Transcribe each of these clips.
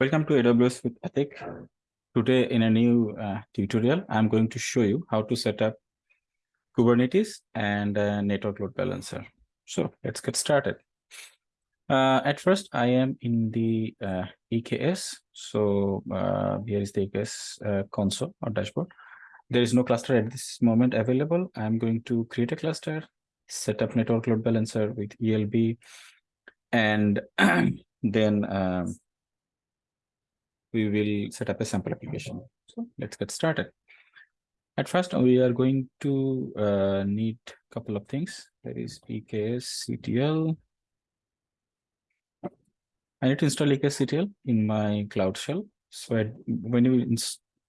Welcome to AWS with Atik. Today in a new uh, tutorial, I'm going to show you how to set up Kubernetes and a network load balancer. So let's get started. Uh, at first, I am in the uh, EKS. So uh, here is the EKS uh, console or dashboard. There is no cluster at this moment available. I'm going to create a cluster, set up network load balancer with ELB, and then um, we will set up a sample application. So let's get started. At first, we are going to uh, need a couple of things. There is EKS CTL. I need to install EKS CTL in my Cloud Shell. So I, when you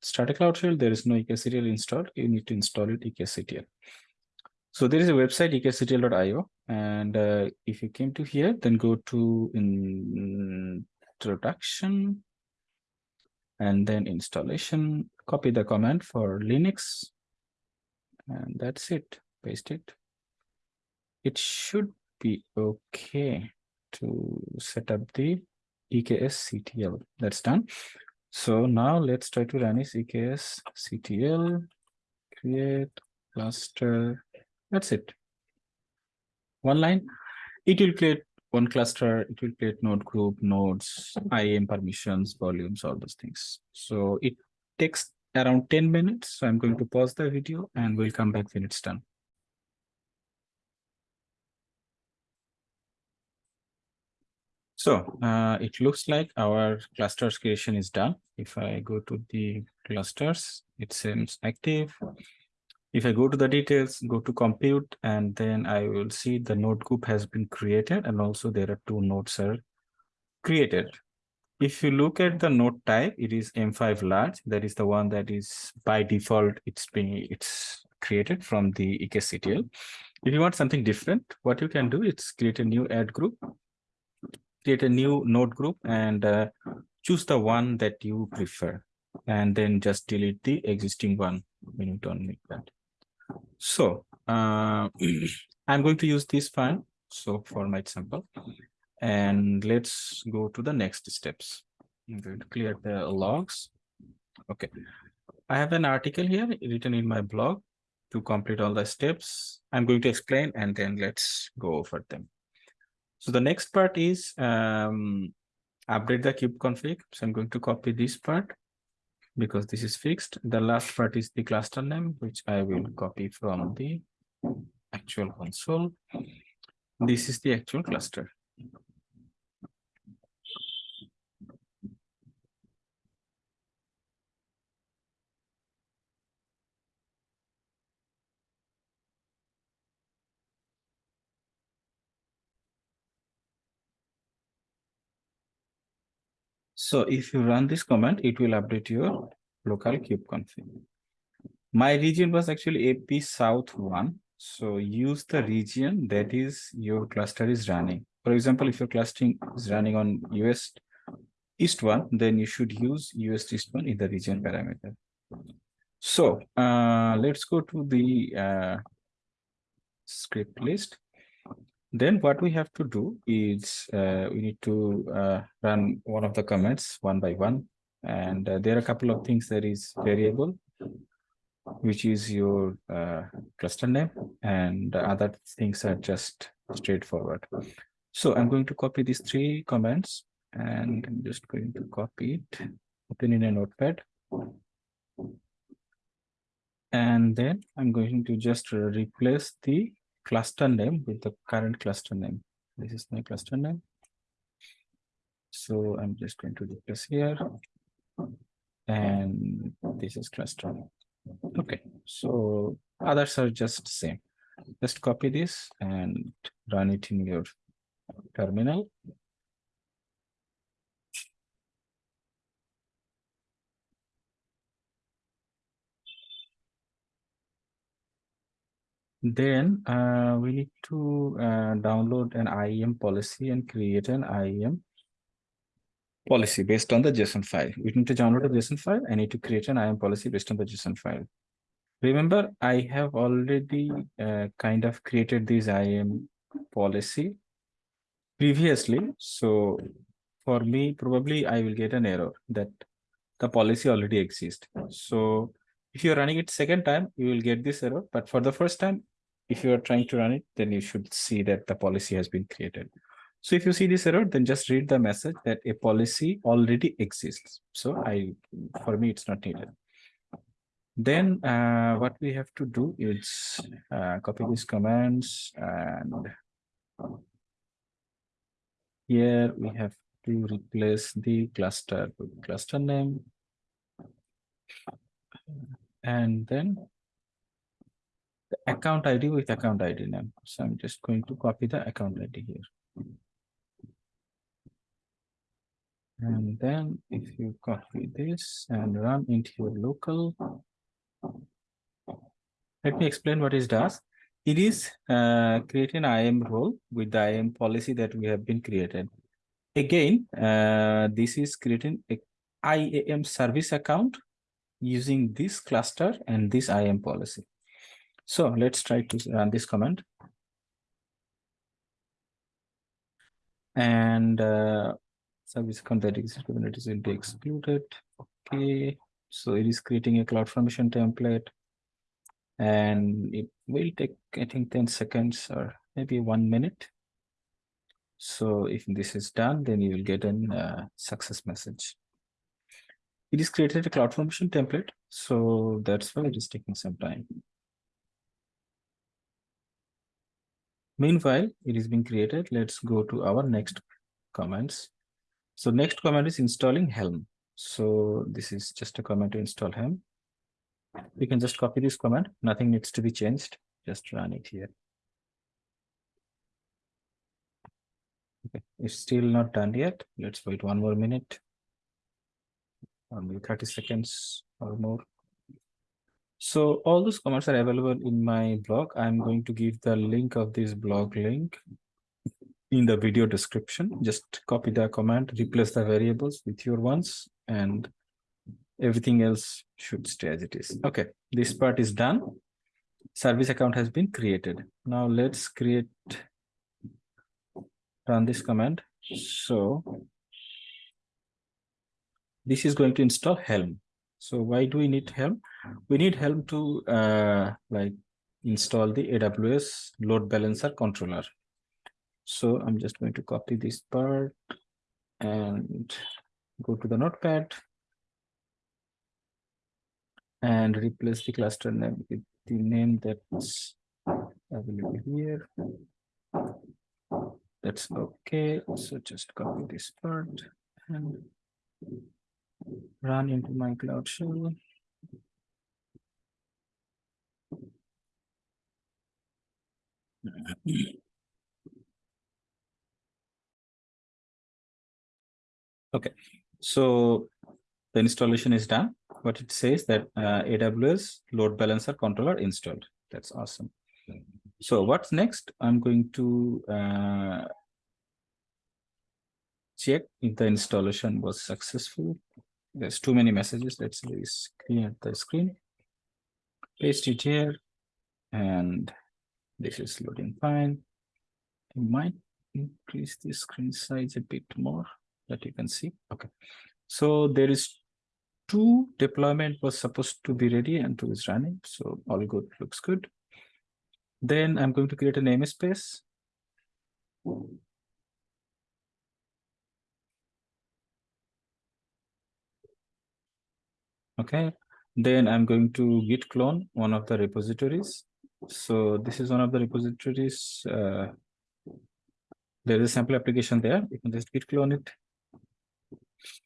start a Cloud Shell, there is no EKS CTL installed. You need to install it EKS CTL. So there is a website eksctl.io, and uh, if you came to here, then go to introduction, and then installation, copy the command for Linux, and that's it, paste it. It should be okay to set up the EKS CTL. That's done. So now let's try to run this EKS CTL, create cluster. That's it. One line. It will create one cluster, it will create node group, nodes, IAM permissions, volumes, all those things. So it takes around 10 minutes. So I'm going to pause the video and we'll come back when it's done. So uh, it looks like our clusters creation is done. If I go to the clusters, it seems active. If I go to the details, go to compute, and then I will see the node group has been created, and also there are two nodes are created. If you look at the node type, it is M5 large. That is the one that is by default, it's being it's created from the EKSCTL. If you want something different, what you can do is create a new add group, create a new node group, and uh, choose the one that you prefer, and then just delete the existing one you don't need that. So uh, I'm going to use this file. So for my example, and let's go to the next steps. I'm going to clear the logs. Okay. I have an article here written in my blog to complete all the steps. I'm going to explain and then let's go over them. So the next part is um, update the kube config. So I'm going to copy this part because this is fixed. The last part is the cluster name, which I will mm-hmm. copy from the actual console. This is the actual cluster. So if you run this command, it will update your local kube config. My region was actually AP South 1. So use the region that is your cluster is running. For example, if your clustering is running on US East 1, then you should use US East 1 in the region parameter. So uh, let's go to the uh, script list. Then what we have to do is uh, we need to uh, run one of the commands one by one. And uh, there are a couple of things that is variable, which is your uh, cluster name and other things are just straightforward. So I'm going to copy these three commands and I'm just going to copy it, open in a notepad. And then I'm going to just replace the cluster name with the current cluster name. This is my cluster name. So I'm just going to replace here. And this is cluster. Okay, so others are just same. Just copy this and run it in your terminal. Then uh, we need to uh, download an IAM policy and create an IAM policy based on the JSON file. We need to download a JSON file. I need to create an IAM policy based on the JSON file. Remember, I have already uh, kind of created this IAM policy previously. So for me, probably I will get an error that the policy already exists. So if you're running it second time, you will get this error. But for the first time, if you are trying to run it, then you should see that the policy has been created. So if you see this error, then just read the message that a policy already exists. So I, for me, it's not needed. Then uh, what we have to do is uh, copy these commands and here we have to replace the cluster with cluster name and then the account ID with account ID name. So I'm just going to copy the account ID here. And then if you copy this and run into your local, let me explain what it does. It is uh, creating an IAM role with the IAM policy that we have been created. Again, uh, this is creating a IAM service account using this cluster and this IAM policy. So let's try to run this command. And uh, service account that exists Kubernetes will be excluded. Okay, so it is creating a CloudFormation template and it will take, I think, 10 seconds or maybe one minute. So if this is done, then you will get a uh, success message. It is created a CloudFormation template, so that's why it is taking some time. Meanwhile, it is being created. Let's go to our next commands. So next command is installing Helm. So this is just a command to install Helm. We can just copy this command. Nothing needs to be changed. Just run it here. Okay, it's still not done yet. Let's wait one more minute. Or maybe 30 seconds or more. So all those commands are available in my blog. I'm going to give the link of this blog link in the video description. Just copy the command, replace the variables with your ones, and everything else should stay as it is. Okay, this part is done. Service account has been created. Now let's create, run this command. So this is going to install Helm. So why do we need Helm? We need Helm to uh, like install the AWS load balancer controller. So I'm just going to copy this part and go to the notepad and replace the cluster name with the name that's available here. That's okay. So just copy this part and run into my cloud shell. Okay, so the installation is done. What it says that uh, AWS load balancer controller installed. That's awesome. So what's next? I'm going to uh, check if the installation was successful. There's too many messages. Let's clear the screen. Paste it here. And this is loading fine. I might increase the screen size a bit more that you can see. Okay. So there is two deployment was supposed to be ready and two is running. So all good, looks good. Then I'm going to create a namespace. Okay, then I'm going to git clone one of the repositories. So this is one of the repositories. Uh, there is a sample application there. You can just git clone it.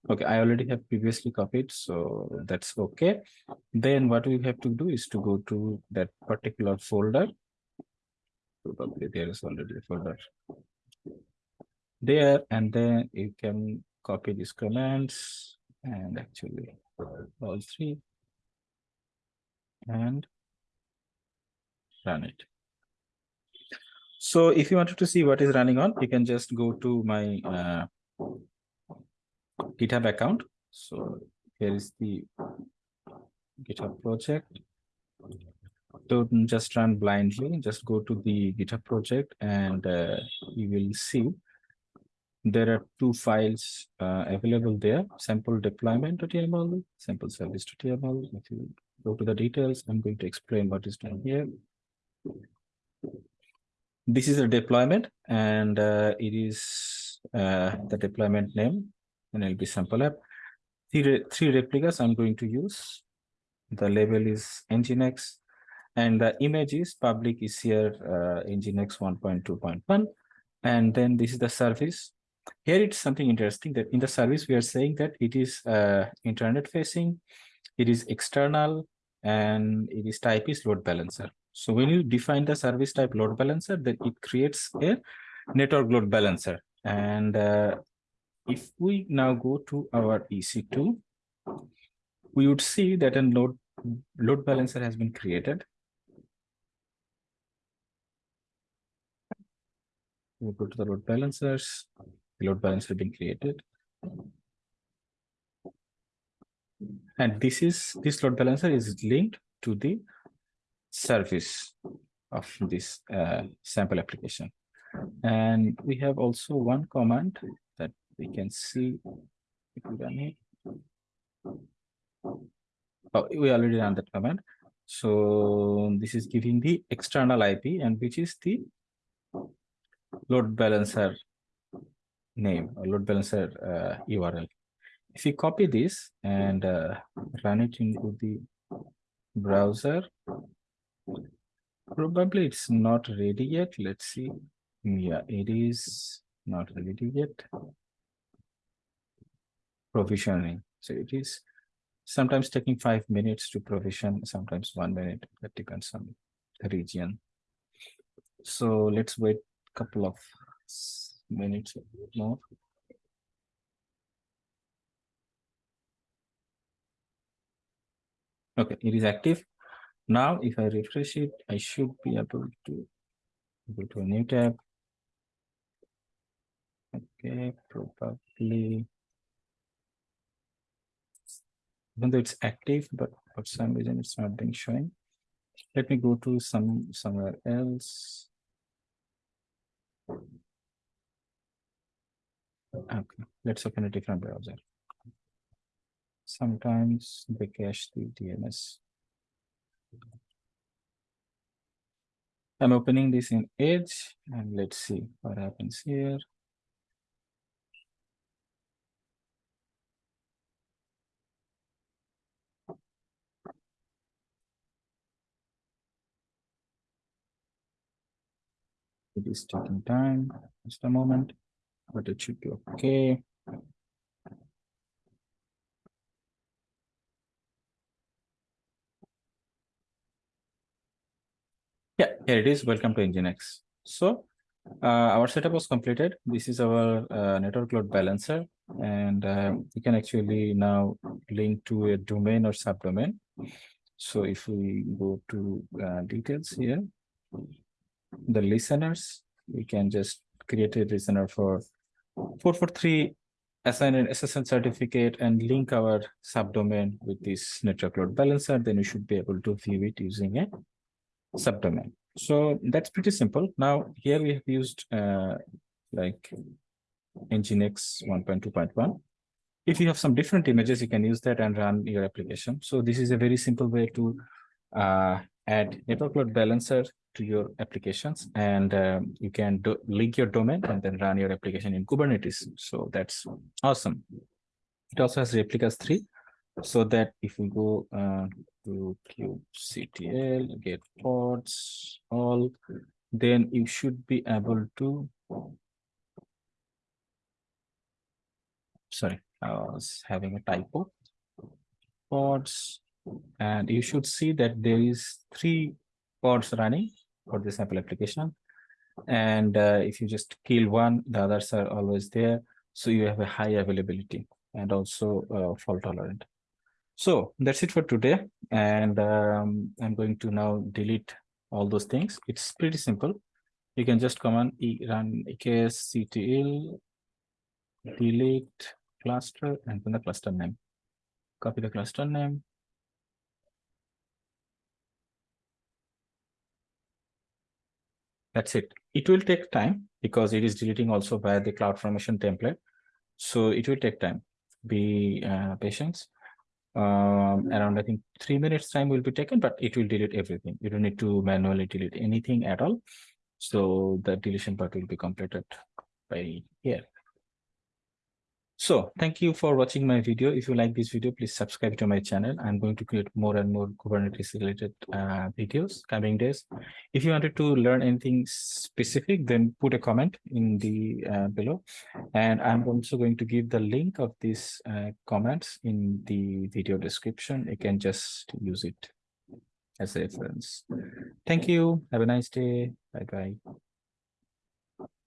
Okay, I already have previously copied, so that's okay. Then what we have to do is to go to that particular folder. Probably there is already a folder there, and then you can copy these commands and actually all three and run it. So if you wanted to see what is running on, you can just go to my uh, GitHub account. So here is the GitHub project. Don't just run blindly, just go to the GitHub project and uh, you will see there are two files uh, available there, sample deployment.yaml, sample service.yaml. If you go to the details, I'm going to explain what is done here. This is a deployment and uh, it is uh, the deployment name and it'll be sample app. Three, three replicas I'm going to use. The label is Nginx and the image is public is here uh, Nginx 1.2.1 and then this is the service here it's something interesting that in the service we are saying that it is uh, internet facing it is external and it is type is load balancer so when you define the service type load balancer then it creates a network load balancer. And uh, if we now go to our ec2 we would see that a load load balancer has been created. We go to the load balancers. Load balancer being created. And this is this load balancer is linked to the service of this uh, sample application. And we have also one command that we can see if we run it. Oh, we already ran that command. So this is giving the external IP and which is the load balancer name or load balancer uh, URL. If you copy this and uh, run it into the browser, probably it's not ready yet. Let's see. Yeah, it is not ready yet. Provisioning. So it is sometimes taking five minutes to provision, sometimes one minute. That depends on the region. So let's wait a couple of minutes more. Okay, it is active. Now, if I refresh it, I should be able to go to a new tab. Okay, probably. Even though it's active, but for some reason it's not being shown. Let me go to some somewhere else. Okay, let's open a different browser. Sometimes they cache the DNS. I'm opening this in Edge and let's see what happens here. It is taking time, just a moment but it should be okay. Here it is. Welcome to Nginx. So uh, our setup was completed. This is our uh, network load balancer, and uh, we can actually now link to a domain or subdomain. So if we go to uh, details here, the listeners, we can just create a listener for 443 assign an SSL certificate and link our subdomain with this network load balancer, then you should be able to view it using a subdomain. So that's pretty simple. Now here we have used uh, like Nginx 1.2.1. If you have some different images, you can use that and run your application. So this is a very simple way to uh, add network load balancer to your applications and uh, you can do, link your domain and then run your application in Kubernetes. So that's awesome. It also has replicas three so that if we go uh, to kubectl, get pods, all, then you should be able to, sorry, I was having a typo, pods, and you should see that there is three pods running for this sample application. And uh, if you just kill one, the others are always there. So you have a high availability and also uh, fault tolerant. So that's it for today. And um, I'm going to now delete all those things. It's pretty simple. You can just command e run eksctl delete cluster and then the cluster name. Copy the cluster name That's it. It will take time because it is deleting also via the cloud formation template. So it will take time. Be uh, patient. Um, around I think three minutes time will be taken, but it will delete everything. You don't need to manually delete anything at all. So the deletion part will be completed by here. So thank you for watching my video. If you like this video, please subscribe to my channel. I'm going to create more and more Kubernetes related uh, videos coming days. If you wanted to learn anything specific, then put a comment in the uh, below. And I'm also going to give the link of these uh, comments in the video description. You can just use it as a reference. Thank you. Have a nice day. Bye-bye.